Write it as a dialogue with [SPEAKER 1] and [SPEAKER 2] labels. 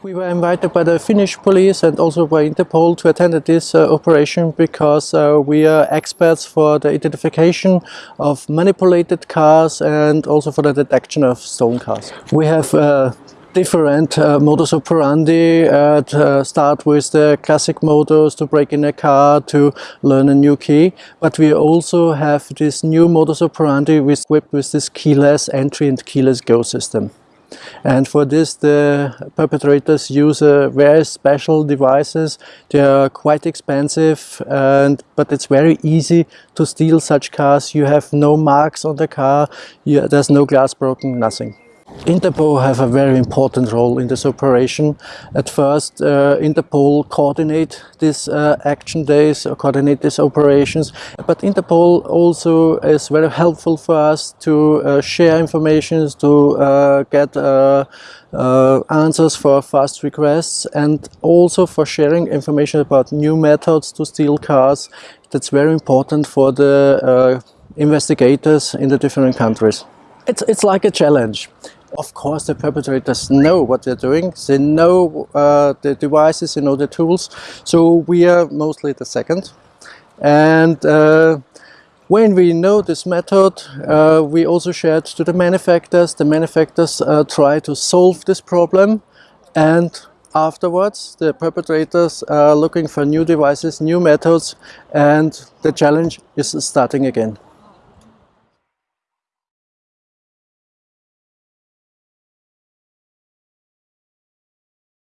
[SPEAKER 1] We were invited by the Finnish police and also by Interpol to attend this uh, operation because uh, we are experts for the identification of manipulated cars and also for the detection of stolen cars. We have uh, different uh, modus operandi uh, to start with the classic modus to break in a car to learn a new key but we also have this new modus operandi equipped with this keyless entry and keyless go system. And for this the perpetrators use uh, very special devices. They are quite expensive and but it's very easy to steal such cars. You have no marks on the car, you, there's no glass broken, nothing. Interpol have a very important role in this operation. At first, uh, Interpol coordinate these uh, action days, or coordinate these operations, but Interpol also is very helpful for us to uh, share information, to uh, get uh, uh, answers for fast requests, and also for sharing information about new methods to steal cars. That's very important for the investigators in the different countries. It's, it's like a challenge. Of course, the perpetrators know what they're doing. They know uh, the devices, they know the tools. So we are mostly the second. And uh, when we know this method, uh, we also share it to the manufacturers. The manufacturers uh, try to solve this problem. And afterwards, the perpetrators are looking for new devices, new methods, and the challenge is starting again.